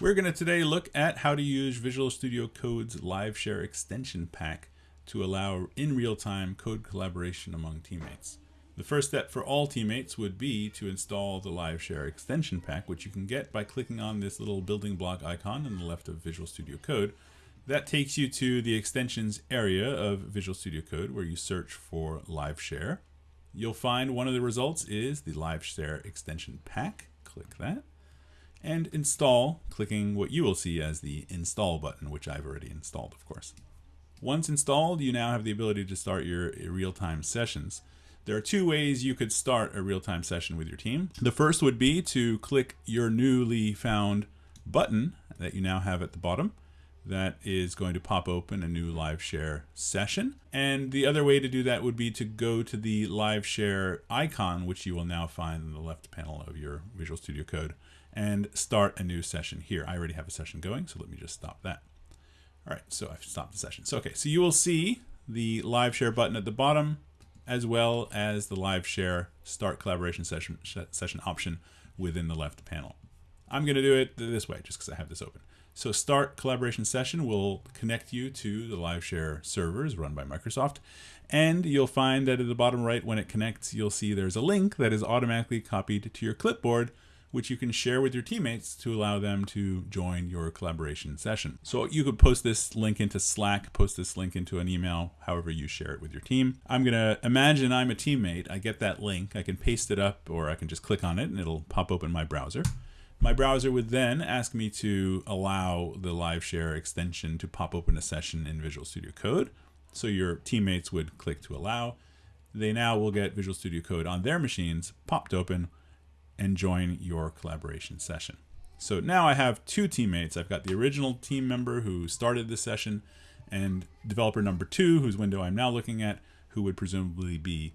We're going to today look at how to use Visual Studio Code's Live Share extension pack to allow in real-time code collaboration among teammates. The first step for all teammates would be to install the Live Share extension pack, which you can get by clicking on this little building block icon on the left of Visual Studio Code. That takes you to the extensions area of Visual Studio Code where you search for Live Share. You'll find one of the results is the Live Share extension pack. Click that and install, clicking what you will see as the install button, which I've already installed, of course. Once installed, you now have the ability to start your real-time sessions. There are two ways you could start a real-time session with your team. The first would be to click your newly found button that you now have at the bottom. That is going to pop open a new live share session. And the other way to do that would be to go to the live share icon, which you will now find in the left panel of your Visual Studio Code and start a new session here. I already have a session going, so let me just stop that. All right, so I've stopped the session. So, okay, so you will see the live share button at the bottom, as well as the live share start collaboration session, session option within the left panel. I'm going to do it this way just because I have this open. So start collaboration session will connect you to the live share servers run by Microsoft. And you'll find that at the bottom right, when it connects, you'll see there's a link that is automatically copied to your clipboard which you can share with your teammates to allow them to join your collaboration session. So you could post this link into Slack, post this link into an email, however you share it with your team. I'm going to imagine I'm a teammate. I get that link. I can paste it up or I can just click on it and it'll pop open my browser. My browser would then ask me to allow the live share extension to pop open a session in Visual Studio Code. So your teammates would click to allow. They now will get Visual Studio Code on their machines popped open and join your collaboration session. So now I have two teammates. I've got the original team member who started the session and developer number two, whose window I'm now looking at, who would presumably be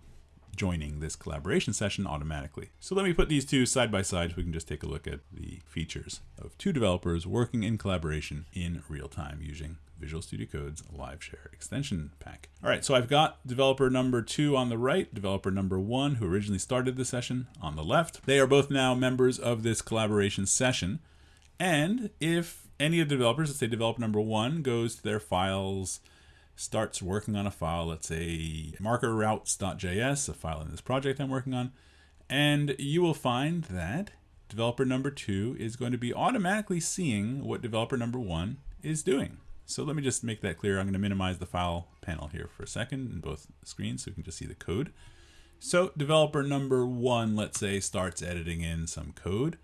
joining this collaboration session automatically. So let me put these two side by side so we can just take a look at the features of two developers working in collaboration in real time using Visual Studio Code's Live Share extension pack. All right, so I've got developer number two on the right, developer number one, who originally started the session on the left. They are both now members of this collaboration session. And if any of the developers, let's say developer number one, goes to their files, starts working on a file, let's say marker routes.js, a file in this project I'm working on, and you will find that developer number two is going to be automatically seeing what developer number one is doing. So let me just make that clear. I'm going to minimize the file panel here for a second in both screens so we can just see the code. So developer number one, let's say, starts editing in some code,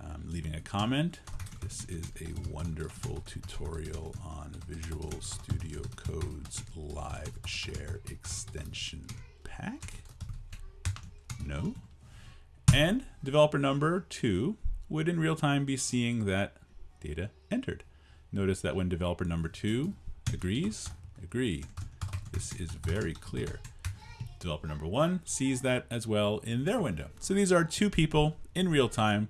um, leaving a comment. This is a wonderful tutorial on Visual Studio Code's live share extension pack. No. And developer number two would in real time be seeing that data entered. Notice that when developer number two agrees, agree. This is very clear. Developer number one sees that as well in their window. So these are two people in real time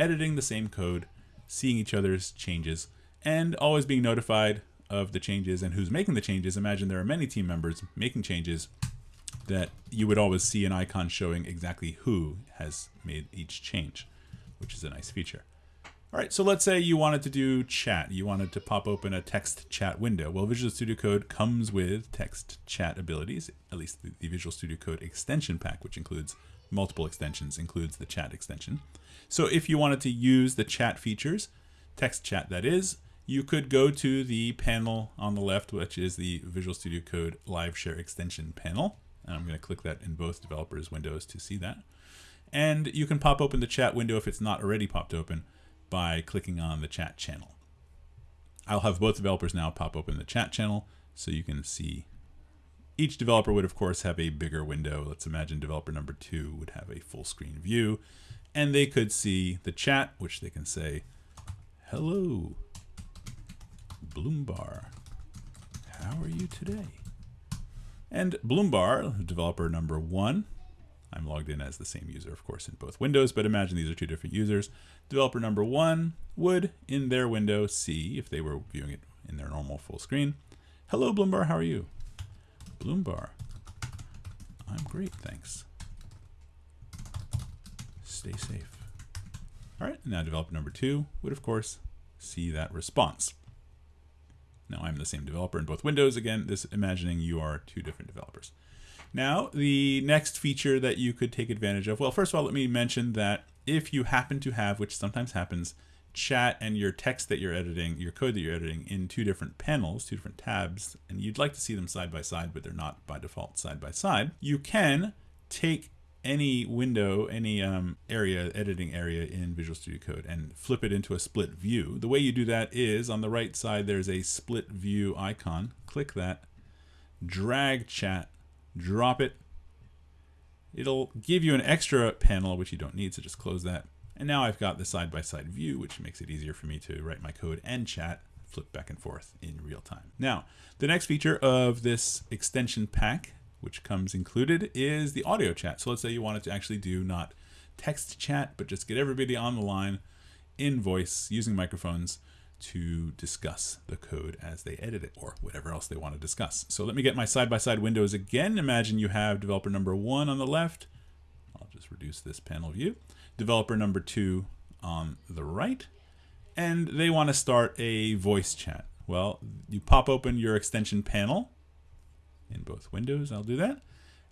editing the same code, seeing each other's changes, and always being notified of the changes and who's making the changes. Imagine there are many team members making changes that you would always see an icon showing exactly who has made each change, which is a nice feature. All right, so let's say you wanted to do chat. You wanted to pop open a text chat window. Well, Visual Studio Code comes with text chat abilities, at least the, Visual Studio Code extension pack, which includes multiple extensions, includes the chat extension. So if you wanted to use the chat features, text chat that is, you could go to the panel on the left, which is the Visual Studio Code Live Share Extension panel. And I'm going to click that in both developers' windows to see that. And you can pop open the chat window if it's not already popped open by clicking on the chat channel. I'll have both developers now pop open the chat channel so you can see each developer would of course have a bigger window. Let's imagine developer number two would have a full screen view and they could see the chat, which they can say, hello, Bloombar, how are you today? And Bloombar, developer number one, I'm logged in as the same user, of course, in both windows, but imagine these are two different users. Developer number one would, in their window, see, if they were viewing it in their normal full screen, Hello, Bloombar, how are you? Bloombar, I'm great, thanks. Stay safe. All right, now developer number two would, of course, see that response. Now I'm the same developer in both windows. Again, this imagining you are two different developers. Now, the next feature that you could take advantage of, well, first of all, let me mention that if you happen to have, which sometimes happens, chat and your text that you're editing, your code that you're editing in two different panels, two different tabs, and you'd like to see them side by side, but they're not by default side by side, you can take any window, any um, area, editing area in Visual Studio Code and flip it into a split view. The way you do that is on the right side, there's a split view icon. Click that, drag chat, drop it. It'll give you an extra panel, which you don't need, so just close that. And now I've got the side-by-side -side view, which makes it easier for me to write my code and chat, flip back and forth in real time. Now, the next feature of this extension pack which comes included, is the audio chat. So let's say you wanted to actually do not text chat, but just get everybody on the line in voice using microphones to discuss the code as they edit it or whatever else they want to discuss. So let me get my side-by-side -side windows again. Imagine you have developer number one on the left. I'll just reduce this panel view. Developer number two on the right. And they want to start a voice chat. Well, you pop open your extension panel in both windows. I'll do that.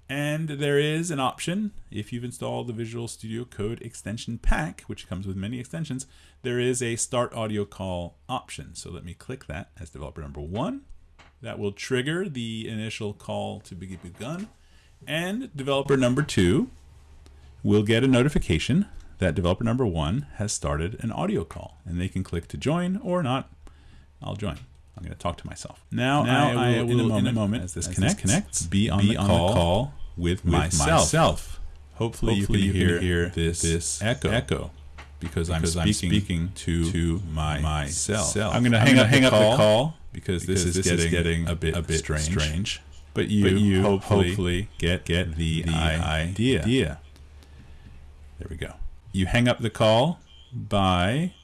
And there is an option, if you've installed the Visual Studio Code extension pack, which comes with many extensions, there is a start audio call option. So let me click that as developer number one. That will trigger the initial call to be begun. And developer number two will get a notification that developer number one has started an audio call. And they can click to join or not. I'll join. I'm going to talk to myself. Now, now I, will, I will, in, a moment, in a moment as this, as connects, this connects, be on, be the, on call the call with, with myself. myself. Hopefully, Hopefully, you can, you hear, hear this, this echo. echo because, because I'm, speaking I'm speaking, to, to my, myself. I'm going to hang, hang up the call because, because this, is, this getting getting a bit, a bit strange. strange. But you, but you hopefully, hopefully get, get the, the idea. idea. There we go. You hang up the call by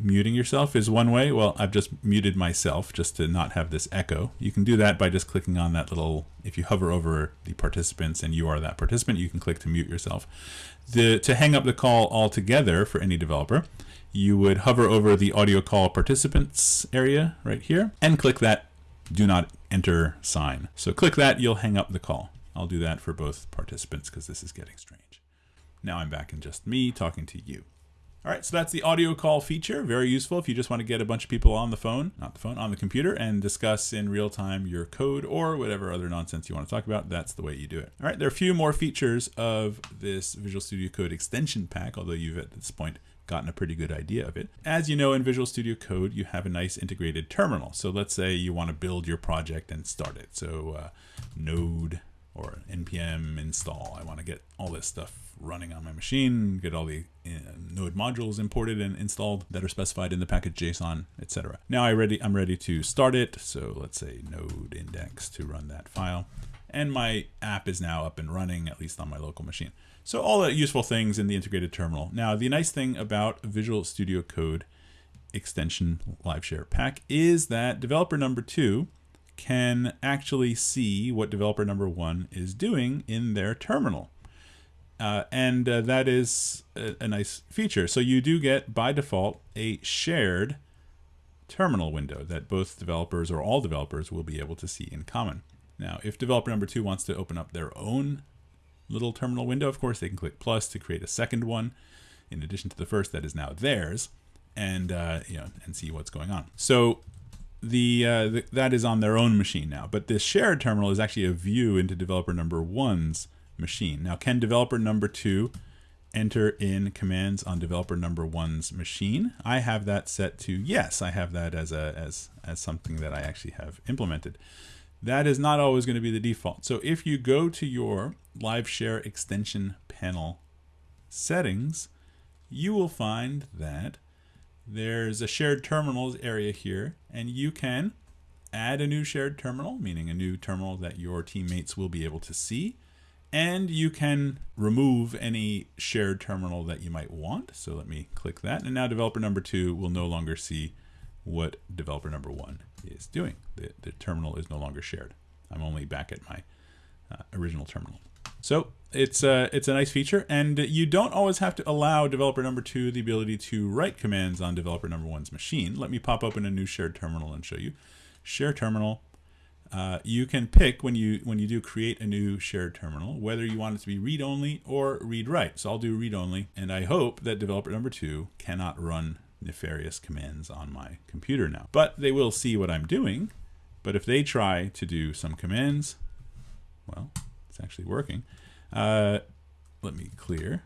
muting yourself is one way. Well, I've just muted myself just to not have this echo. You can do that by just clicking on that little, if you hover over the participants and you are that participant, you can click to mute yourself. The, to hang up the call altogether for any developer, you would hover over the audio call participants area right here and click that do not enter sign. So click that, you'll hang up the call. I'll do that for both participants because this is getting strange. Now I'm back in just me talking to you. All right, so that's the audio call feature. Very useful if you just want to get a bunch of people on the phone, not the phone, on the computer and discuss in real time your code or whatever other nonsense you want to talk about. That's the way you do it. All right, there are a few more features of this Visual Studio Code extension pack, although you've at this point gotten a pretty good idea of it. As you know, in Visual Studio Code, you have a nice integrated terminal. So let's say you want to build your project and start it. So uh, node or npm install. I want to get all this stuff running on my machine, get all the uh, node modules imported and installed that are specified in the package JSON, etc. Now I ready, I'm ready to start it. So let's say node index to run that file. And my app is now up and running, at least on my local machine. So all the useful things in the integrated terminal. Now, the nice thing about Visual Studio Code extension live share pack is that developer number two can actually see what developer number one is doing in their terminal. Uh, and uh, that is a, a, nice feature. So you do get, by default, a shared terminal window that both developers or all developers will be able to see in common. Now, if developer number two wants to open up their own little terminal window, of course, they can click plus to create a second one in addition to the first that is now theirs and, uh, you know, and see what's going on. So the, uh, the, that is on their own machine now, but this shared terminal is actually a view into developer number one's machine. Now, can developer number two enter in commands on developer number one's machine? I have that set to yes. I have that as a as as something that I actually have implemented. That is not always going to be the default. So if you go to your live share extension panel settings, you will find that there's a shared terminals area here, and you can add a new shared terminal, meaning a new terminal that your teammates will be able to see and you can remove any shared terminal that you might want. So let me click that. And now developer number two will no longer see what developer number one is doing. The, the terminal is no longer shared. I'm only back at my uh, original terminal. So it's a, it's a nice feature, and you don't always have to allow developer number two the ability to write commands on developer number one's machine. Let me pop open a new shared terminal and show you. Share terminal. Uh, you can pick when you when you do create a new shared terminal whether you want it to be read only or read write. So I'll do read only, and I hope that developer number two cannot run nefarious commands on my computer now. But they will see what I'm doing. But if they try to do some commands, well, it's actually working. Uh, let me clear.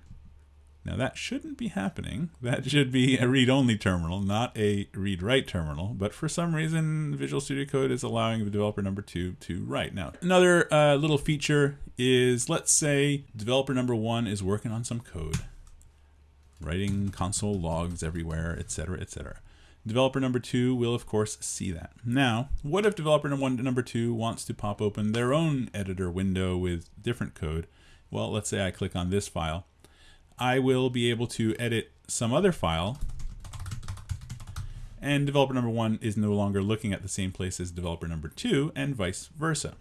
Now that shouldn't be happening. That should be a read-only terminal, not a read-write terminal. But for some reason, Visual Studio Code is allowing the developer number two to write. Now, another uh, little feature is, let's say developer number one is working on some code, writing console logs everywhere, etc., etc. Developer number two will, of course, see that. Now, what if developer number one, to number two wants to pop open their own editor window with different code? well, let's say I click on this file, I will be able to edit some other file and developer number one is no longer looking at the same place as developer number two and vice versa.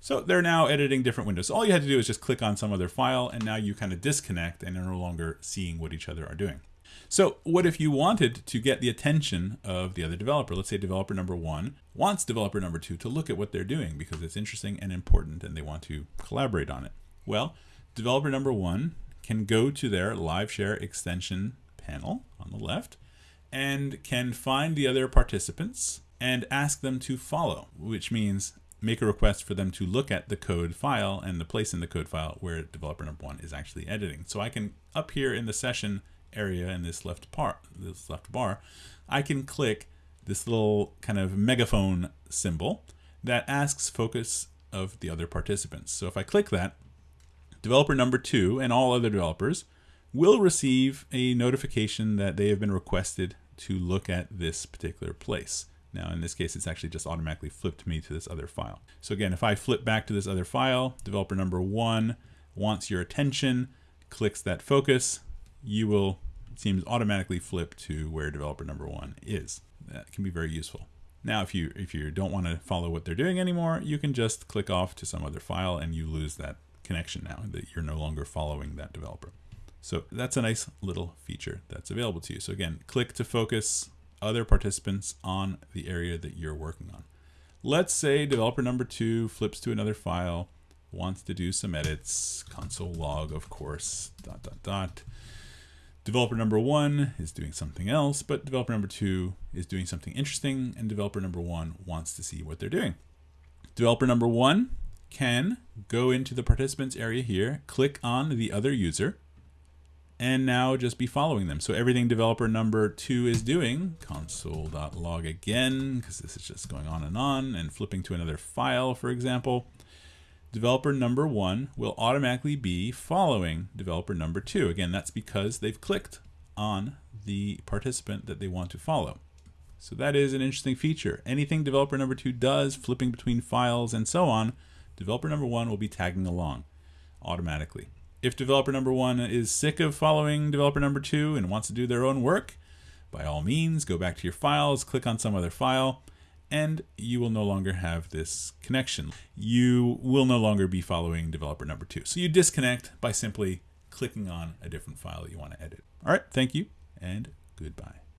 So they're now editing different windows. So all you had to do is just click on some other file and now you kind of disconnect and are no longer seeing what each other are doing. So what if you wanted to get the attention of the other developer? Let's say developer number one wants developer number two to look at what they're doing because it's interesting and important and they want to collaborate on it. Well, developer number one can go to their live share extension panel on the left and can find the other participants and ask them to follow, which means make a request for them to look at the code file and the place in the code file where developer number one is actually editing. So I can up here in the session area in this left part, this left bar, I can click this little kind of megaphone symbol that asks focus of the other participants. So if I click that, developer number two and all other developers will receive a notification that they have been requested to look at this particular place. Now in this case, it's actually just automatically flipped me to this other file. So again, if I flip back to this other file, developer number one wants your attention, clicks that focus, you will, it seems, automatically flip to where developer number one is. That can be very useful. Now, if you if you don't want to follow what they're doing anymore, you can just click off to some other file and you lose that connection now that you're no longer following that developer. So that's a nice little feature that's available to you. So again, click to focus other participants on the area that you're working on. Let's say developer number two flips to another file, wants to do some edits, console log, of course, dot, dot, dot. Developer number one is doing something else, but developer number two is doing something interesting, and developer number one wants to see what they're doing. Developer number one can go into the participants area here, click on the other user, and now just be following them. So everything developer number two is doing, console.log again, because this is just going on and on, and flipping to another file, for example, developer number one will automatically be following developer number two. Again, that's because they've clicked on the participant that they want to follow. So that is an interesting feature. Anything developer number two does, flipping between files and so on, developer number one will be tagging along automatically. If developer number one is sick of following developer number two and wants to do their own work, by all means, go back to your files, click on some other file, and you will no longer have this connection. You will no longer be following developer number two. So you disconnect by simply clicking on a different file that you want to edit. All right, thank you and goodbye.